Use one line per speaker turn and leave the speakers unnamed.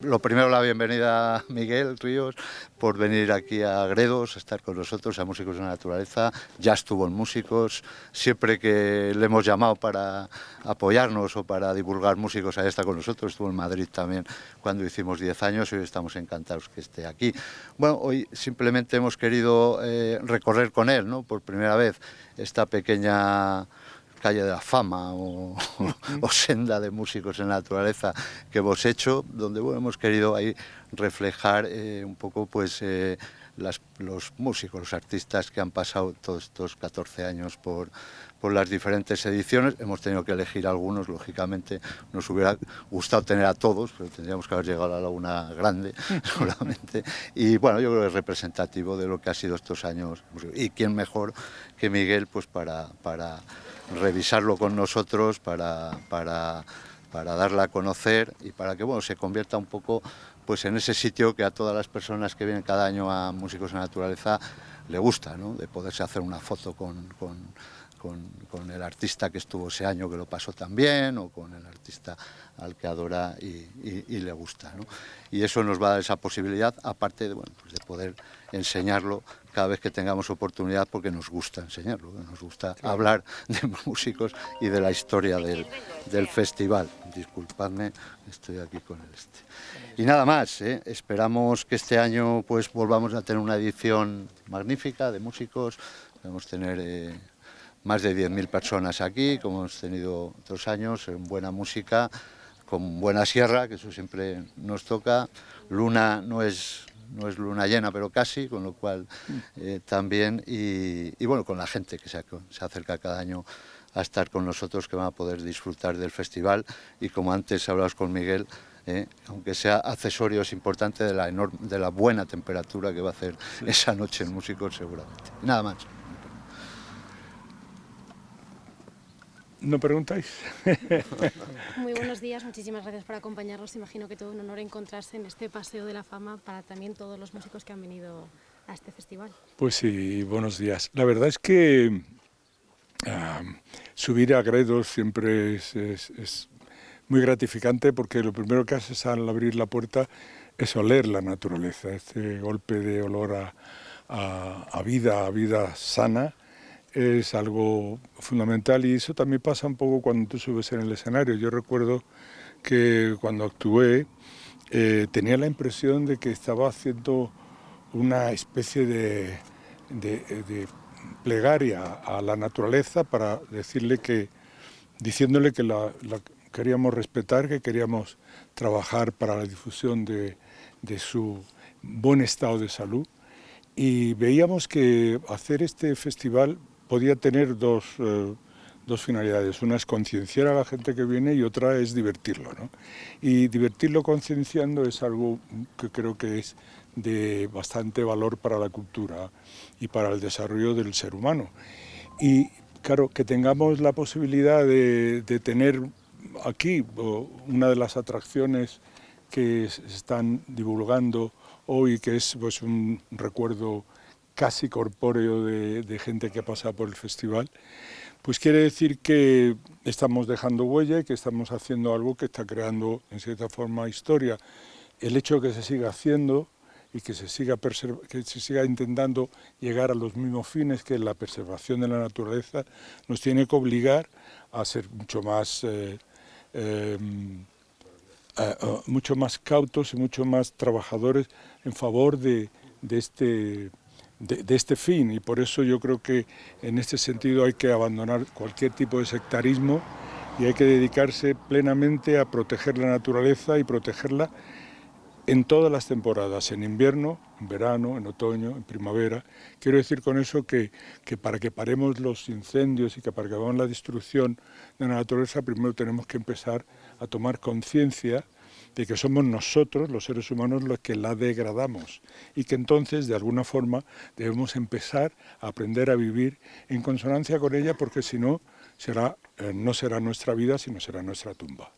Lo primero, la bienvenida a Miguel Ríos por venir aquí a Gredos, a estar con nosotros, a Músicos de la Naturaleza. Ya estuvo en Músicos, siempre que le hemos llamado para apoyarnos o para divulgar músicos, ahí está con nosotros. Estuvo en Madrid también cuando hicimos 10 años y hoy estamos encantados que esté aquí. Bueno, hoy simplemente hemos querido eh, recorrer con él, ¿no? por primera vez, esta pequeña calle de la fama o, senda de músicos en la naturaleza que hemos hecho, donde hemos querido ahí reflejar eh, un poco pues eh, los músicos, los artistas que han pasado todos estos 14 años por, por las diferentes ediciones. Hemos tenido que elegir algunos, lógicamente nos hubiera gustado tener a todos, pero tendríamos que haber llegado a la Laguna Grande, seguramente. Y bueno, yo creo que es representativo de lo que ha sido estos años. Y quién mejor que Miguel pues para, para revisarlo con nosotros, para, para, para darla a conocer y para que bueno, se convierta un poco pues en ese sitio que a todas las personas que vienen cada año a Músicos en Naturaleza le gusta, ¿no? de poderse hacer una foto con, con, con, el artista que estuvo ese año que lo pasó también, o con el artista al que adora y, le gusta. ¿no? Y eso nos va a dar esa posibilidad, aparte de, bueno, pues de poder enseñarlo cada vez que tengamos oportunidad, porque nos gusta enseñarlo, nos gusta hablar de músicos y de la historia del, del festival. Disculpadme, estoy aquí con el este. Y nada más, ¿eh? esperamos que este año pues volvamos a tener una edición magnífica de músicos, vamos a tener eh, más de 10.000 personas aquí, como hemos tenido otros años, en buena música, con buena sierra, que eso siempre nos toca. Luna no es, no es luna llena, pero casi, con lo cual eh, también, y, bueno, con la gente que se, se acerca cada año a estar con nosotros, que van a poder disfrutar del festival, y como antes hablabas con Miguel, ¿eh? aunque sea accesorio, es importante de la, de la buena temperatura que va a hacer esa noche el músico seguramente. nada más.
¿No preguntáis?
Muy buenos días, muchísimas gracias por acompañarnos. Imagino que todo un honor encontrarse en este Paseo de la Fama para también todos los músicos que han venido a este festival.
Pues sí, buenos días. La verdad es que ah, subir a Gredos siempre es muy gratificante porque lo primero que haces al abrir la puerta es oler la naturaleza, este golpe de olor a, vida, a vida sana, es algo fundamental y eso también pasa un poco cuando tú subes en el escenario. Yo recuerdo que cuando actué eh, tenía la impresión de que estaba haciendo una especie de, plegaria a la naturaleza para decirle que, diciéndole que la, queríamos respetar, que queríamos trabajar para la difusión de, su buen estado de salud y veíamos que hacer este festival podía tener dos, eh, dos finalidades. Una es concienciar a la gente que viene y otra es divertirlo. ¿no? Y divertirlo concienciando es algo que creo que es de bastante valor para la cultura y para el desarrollo del ser humano. Y claro, que tengamos la posibilidad de, de tener aquí una de las atracciones que se están divulgando hoy, que es pues, un recuerdo casi corpóreo de, gente que ha pasado por el festival, pues quiere decir que estamos dejando huella y que estamos haciendo algo que está creando en cierta forma historia. El hecho de que se siga haciendo y que se siga, que se siga intentando llegar a los mismos fines que la preservación de la naturaleza nos tiene que obligar a ser mucho más eh, Em, mucho más cautos y mucho más trabajadores en favor de, este, de, este fin y por eso yo creo que en este sentido hay que abandonar cualquier tipo de sectarismo y hay que dedicarse plenamente a proteger la naturaleza y protegerla en todas las temporadas, en invierno, en verano, en otoño, en primavera. Quiero decir con eso que, que, para que paremos los incendios y que para que paremos la destrucción de la naturaleza, primero tenemos que empezar a tomar conciencia de que somos nosotros, los seres humanos, los que la degradamos y que entonces, de alguna forma, debemos empezar a aprender a vivir en consonancia con ella porque si no, será, eh, no será nuestra vida, sino será nuestra tumba.